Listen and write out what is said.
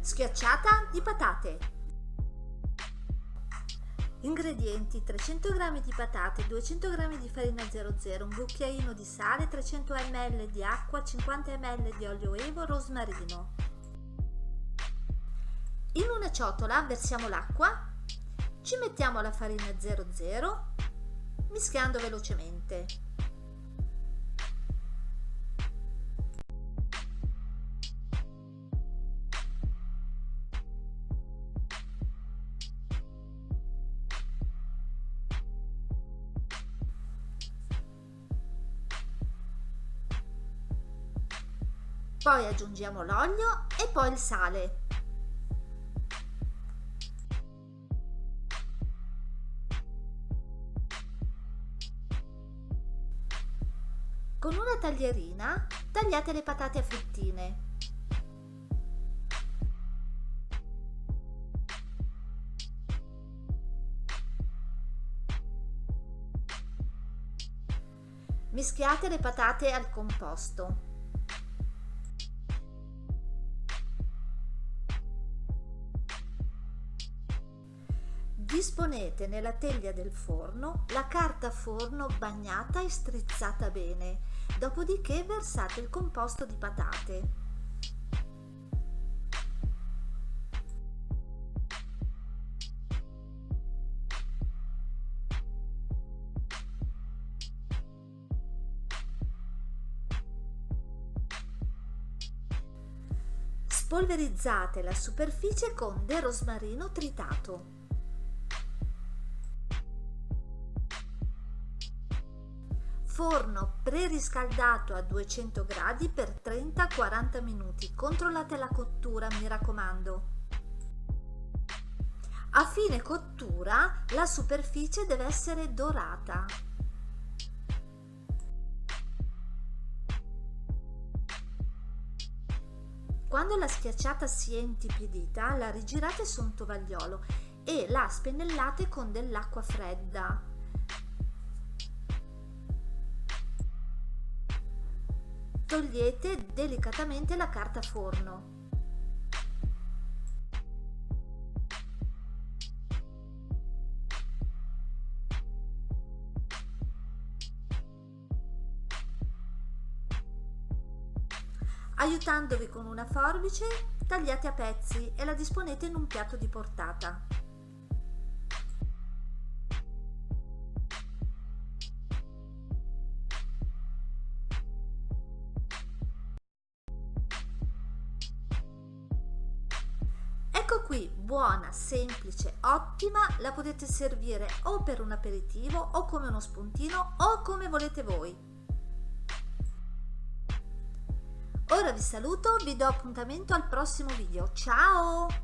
Schiacciata di patate. Ingredienti 300 g di patate, 200 g di farina 00, un cucchiaino di sale, 300 ml di acqua, 50 ml di olio evo, rosmarino. In una ciotola versiamo l'acqua, ci mettiamo la farina 00, mischiando velocemente. Poi aggiungiamo l'olio e poi il sale. Con una taglierina tagliate le patate a fettine. Mischiate le patate al composto. Disponete nella teglia del forno la carta forno bagnata e strizzata bene, dopodiché versate il composto di patate. Spolverizzate la superficie con del rosmarino tritato. Forno preriscaldato a 200 gradi per 30-40 minuti. Controllate la cottura, mi raccomando. A fine cottura la superficie deve essere dorata. Quando la schiacciata si è intipidita, la rigirate su un tovagliolo e la spennellate con dell'acqua fredda. Togliete delicatamente la carta forno. Aiutandovi con una forbice, tagliate a pezzi e la disponete in un piatto di portata. Ecco qui, buona, semplice, ottima, la potete servire o per un aperitivo o come uno spuntino o come volete voi. Ora vi saluto, vi do appuntamento al prossimo video, ciao!